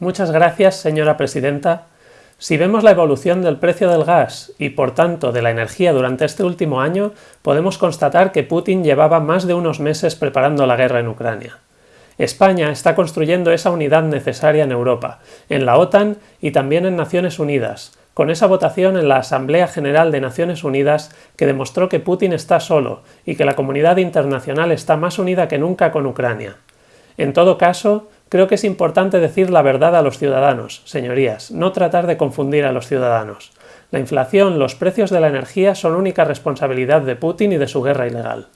Muchas gracias, señora presidenta. Si vemos la evolución del precio del gas y, por tanto, de la energía durante este último año, podemos constatar que Putin llevaba más de unos meses preparando la guerra en Ucrania. España está construyendo esa unidad necesaria en Europa, en la OTAN y también en Naciones Unidas, con esa votación en la Asamblea General de Naciones Unidas que demostró que Putin está solo y que la comunidad internacional está más unida que nunca con Ucrania. En todo caso, Creo que es importante decir la verdad a los ciudadanos, señorías, no tratar de confundir a los ciudadanos. La inflación, los precios de la energía son única responsabilidad de Putin y de su guerra ilegal.